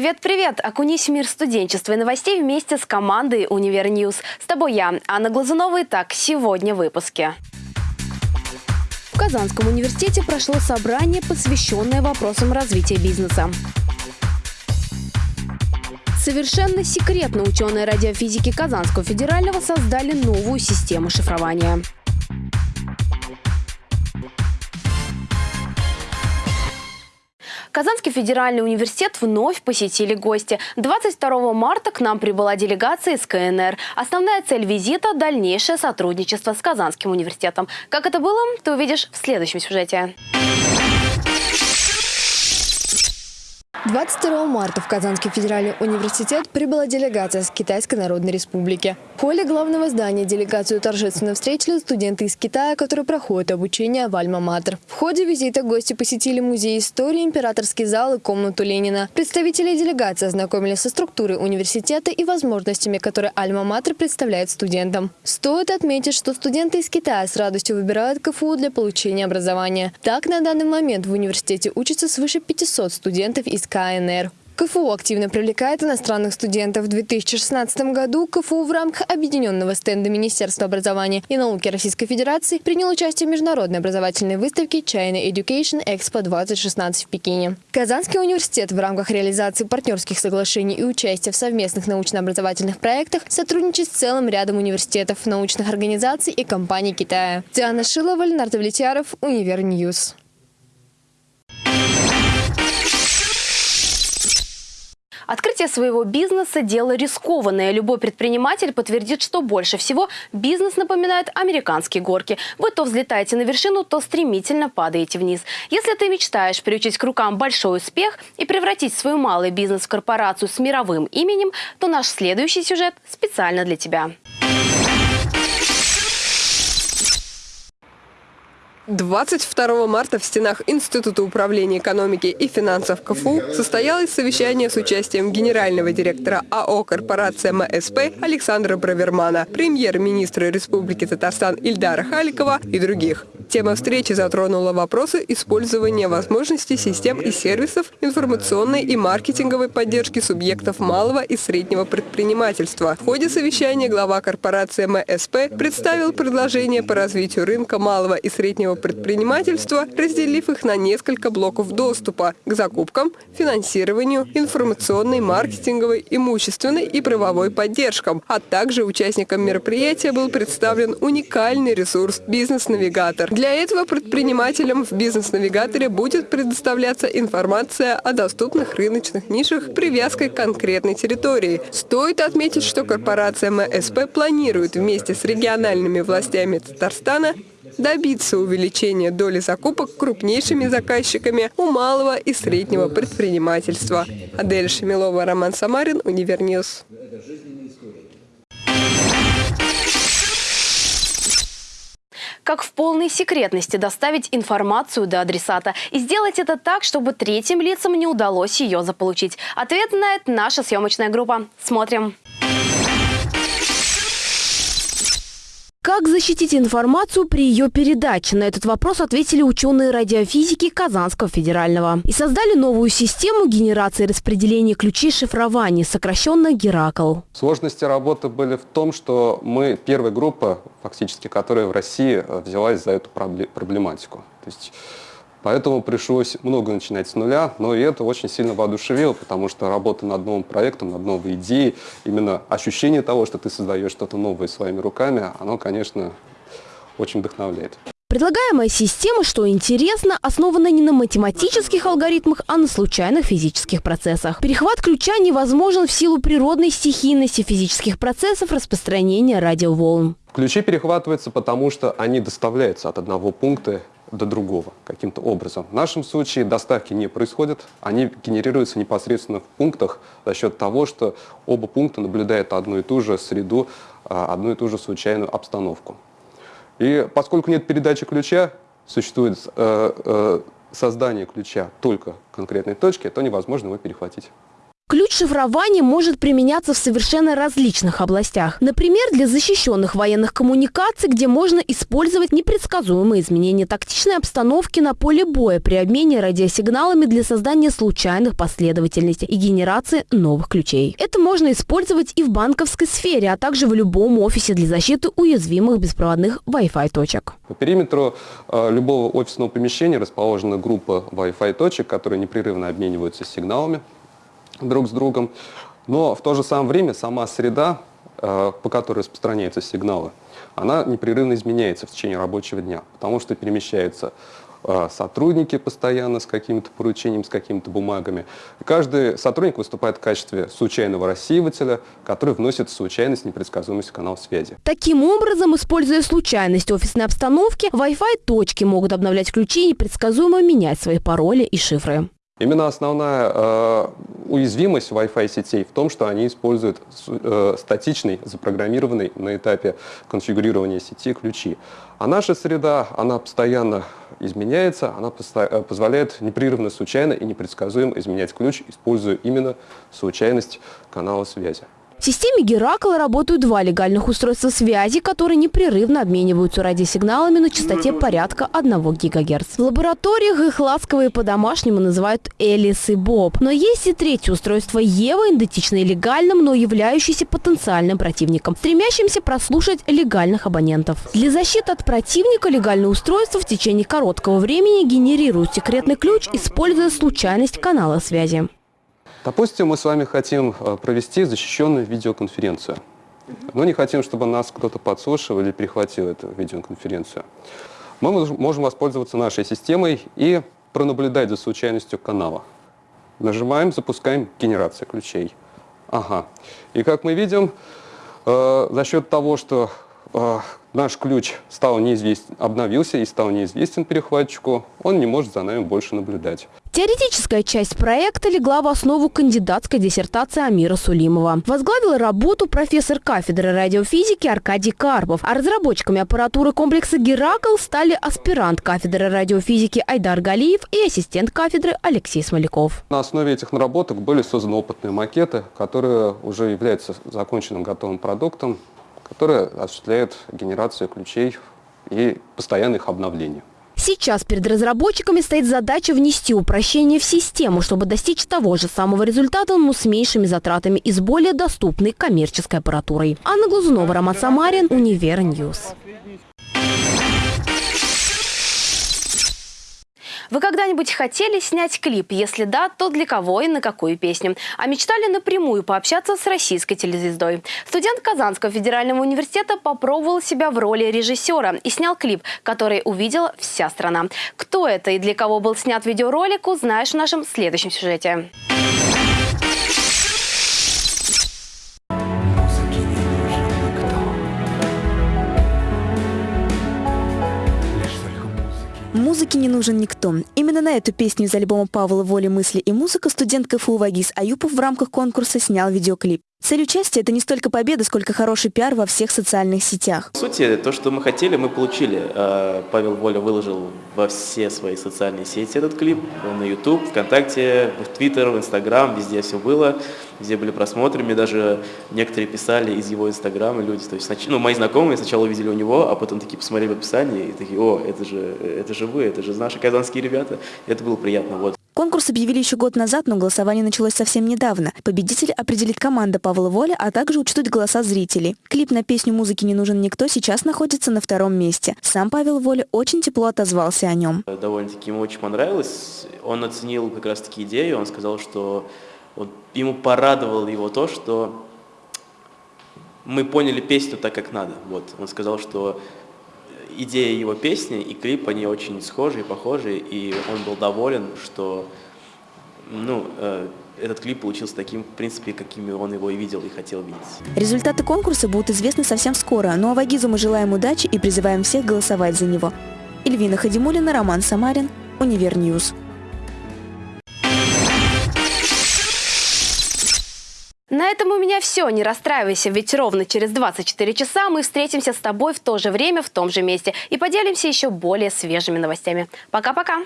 Привет-привет! Окунись в мир студенчества и новостей вместе с командой «UniverNews». С тобой я, Анна Глазунова. Итак, сегодня в выпуске. В Казанском университете прошло собрание, посвященное вопросам развития бизнеса. Совершенно секретно ученые радиофизики Казанского федерального создали новую систему шифрования. Казанский федеральный университет вновь посетили гости. 22 марта к нам прибыла делегация из КНР. Основная цель визита – дальнейшее сотрудничество с Казанским университетом. Как это было, ты увидишь в следующем сюжете. 22 марта в Казанский федеральный университет прибыла делегация с Китайской Народной Республики. В холле главного здания делегацию торжественно встретили студенты из Китая, которые проходят обучение в Альма-Матер. В ходе визита гости посетили музей истории, императорский зал и комнату Ленина. Представители делегации ознакомились со структурой университета и возможностями, которые Альма-Матер представляет студентам. Стоит отметить, что студенты из Китая с радостью выбирают КФУ для получения образования. Так, на данный момент в университете учатся свыше 500 студентов из КНР. КФУ активно привлекает иностранных студентов. В 2016 году КФУ в рамках объединенного стенда Министерства образования и науки Российской Федерации принял участие в международной образовательной выставке China Education Expo 2016 в Пекине. Казанский университет в рамках реализации партнерских соглашений и участия в совместных научно-образовательных проектах сотрудничает с целым рядом университетов, научных организаций и компаний Китая. Диана Шилова, Ленар Давлетьяров, UniverNews. Открытие своего бизнеса – дело рискованное. Любой предприниматель подтвердит, что больше всего бизнес напоминает американские горки. Вы то взлетаете на вершину, то стремительно падаете вниз. Если ты мечтаешь приучить к рукам большой успех и превратить свой малый бизнес в корпорацию с мировым именем, то наш следующий сюжет специально для тебя. 22 марта в стенах Института управления экономики и финансов КФУ состоялось совещание с участием генерального директора АО «Корпорация МСП» Александра Бравермана, премьер-министра Республики Татарстан Ильдара Халикова и других. Тема встречи затронула вопросы использования возможностей систем и сервисов информационной и маркетинговой поддержки субъектов малого и среднего предпринимательства. В ходе совещания глава корпорации МСП представил предложение по развитию рынка малого и среднего предпринимательства, разделив их на несколько блоков доступа к закупкам, финансированию, информационной, маркетинговой, имущественной и правовой поддержкам, а также участникам мероприятия был представлен уникальный ресурс «Бизнес-навигатор». Для этого предпринимателям в «Бизнес-навигаторе» будет предоставляться информация о доступных рыночных нишах привязкой к конкретной территории. Стоит отметить, что корпорация МСП планирует вместе с региональными властями Татарстана добиться увеличения доли закупок крупнейшими заказчиками у малого и среднего предпринимательства. Адель Шамилова, Роман Самарин, UniverNews. Как в полной секретности доставить информацию до адресата и сделать это так, чтобы третьим лицам не удалось ее заполучить. Ответ знает наша съемочная группа. Смотрим. Как защитить информацию при ее передаче? На этот вопрос ответили ученые радиофизики Казанского федерального. И создали новую систему генерации распределения ключей шифрования, сокращенно Геракл. Сложности работы были в том, что мы первая группа, фактически, которая в России э, взялась за эту проблематику. То есть Поэтому пришлось много начинать с нуля, но и это очень сильно воодушевило, потому что работа над новым проектом, над новой идеей, именно ощущение того, что ты создаешь что-то новое своими руками, оно, конечно, очень вдохновляет. Предлагаемая система, что интересно, основана не на математических алгоритмах, а на случайных физических процессах. Перехват ключа невозможен в силу природной стихийности физических процессов распространения радиоволн. Ключи перехватываются, потому что они доставляются от одного пункта до другого каким-то образом. В нашем случае доставки не происходят, они генерируются непосредственно в пунктах за счет того, что оба пункта наблюдают одну и ту же среду, а, одну и ту же случайную обстановку. И поскольку нет передачи ключа, существует э, э, создание ключа только конкретной точки, то невозможно его перехватить. Ключ шифрования может применяться в совершенно различных областях. Например, для защищенных военных коммуникаций, где можно использовать непредсказуемые изменения тактичной обстановки на поле боя при обмене радиосигналами для создания случайных последовательностей и генерации новых ключей. Это можно использовать и в банковской сфере, а также в любом офисе для защиты уязвимых беспроводных Wi-Fi точек. По периметру э, любого офисного помещения расположена группа Wi-Fi точек, которые непрерывно обмениваются сигналами друг с другом. Но в то же самое время сама среда, э, по которой распространяются сигналы, она непрерывно изменяется в течение рабочего дня, потому что перемещаются э, сотрудники постоянно с каким-то поручением, с какими-то бумагами. Каждый сотрудник выступает в качестве случайного рассеивателя, который вносит случайность, непредсказуемость в канал связи. Таким образом, используя случайность офисной обстановки, Wi-Fi точки могут обновлять ключи и непредсказуемо менять свои пароли и шифры. Именно основная э, уязвимость Wi-Fi сетей в том, что они используют э, статичный, запрограммированный на этапе конфигурирования сети ключи. А наша среда, она постоянно изменяется, она э, позволяет непрерывно, случайно и непредсказуемо изменять ключ, используя именно случайность канала связи. В системе Геракл работают два легальных устройства связи, которые непрерывно обмениваются радиосигналами на частоте порядка 1 ГГц. В лабораториях их ласковые по-домашнему называют Элис и Боб. Но есть и третье устройство Ева, идентичное легальным, но являющееся потенциальным противником, стремящимся прослушать легальных абонентов. Для защиты от противника легальное устройство в течение короткого времени генерирует секретный ключ, используя случайность канала связи. Допустим, мы с вами хотим э, провести защищенную видеоконференцию. Но не хотим, чтобы нас кто-то подслушивал или перехватил эту видеоконференцию. Мы можем воспользоваться нашей системой и пронаблюдать за случайностью канала. Нажимаем, запускаем генерацию ключей. Ага. И как мы видим, э, за счет того, что э, наш ключ стал неизвестен, обновился и стал неизвестен перехватчику, он не может за нами больше наблюдать. Теоретическая часть проекта легла в основу кандидатской диссертации Амира Сулимова. Возглавил работу профессор кафедры радиофизики Аркадий Карпов, а разработчиками аппаратуры комплекса «Геракл» стали аспирант кафедры радиофизики Айдар Галиев и ассистент кафедры Алексей Смоляков. На основе этих наработок были созданы опытные макеты, которые уже являются законченным готовым продуктом, которые осуществляют генерацию ключей и постоянное их обновление. Сейчас перед разработчиками стоит задача внести упрощение в систему, чтобы достичь того же самого результата, но с меньшими затратами и с более доступной коммерческой аппаратурой. Анна Глазунова, Роман Самарин, UniverNews. Вы когда-нибудь хотели снять клип? Если да, то для кого и на какую песню? А мечтали напрямую пообщаться с российской телезвездой? Студент Казанского федерального университета попробовал себя в роли режиссера и снял клип, который увидела вся страна. Кто это и для кого был снят видеоролик, узнаешь в нашем следующем сюжете. Музыке не нужен никто. Именно на эту песню из альбома Павла «Воля, мысли и музыка» студент КФУ Вагис Аюпов в рамках конкурса снял видеоклип. Цель участия – это не столько победа, сколько хороший пиар во всех социальных сетях. В сути, то, что мы хотели, мы получили. А, Павел Воля выложил во все свои социальные сети этот клип. На YouTube, ВКонтакте, в Твиттер, в Инстаграм, везде все было. Везде были просмотры. Мне даже некоторые писали из его Инстаграма люди. То есть, ну, мои знакомые сначала увидели у него, а потом такие посмотрели в описании и такие, о, это же, это же вы, это же наши казанские ребята. Это было приятно. Вот. Конкурс объявили еще год назад, но голосование началось совсем недавно. Победитель определит команда Павла Воля, а также учтут голоса зрителей. Клип на песню «Музыки не нужен никто» сейчас находится на втором месте. Сам Павел Воля очень тепло отозвался о нем. Довольно-таки ему очень понравилось. Он оценил как раз-таки идею. Он сказал, что вот ему порадовало его то, что мы поняли песню так, как надо. Вот. Он сказал, что идея его песни и клип, они очень схожи и похожи, и он был доволен, что ну, э, этот клип получился таким, в принципе, каким он его и видел, и хотел видеть. Результаты конкурса будут известны совсем скоро, ну а Вагизу мы желаем удачи и призываем всех голосовать за него. Эльвина Хадимулина, Роман Самарин, UniverNews. На этом у меня все. Не расстраивайся, ведь ровно через 24 часа мы встретимся с тобой в то же время, в том же месте и поделимся еще более свежими новостями. Пока-пока!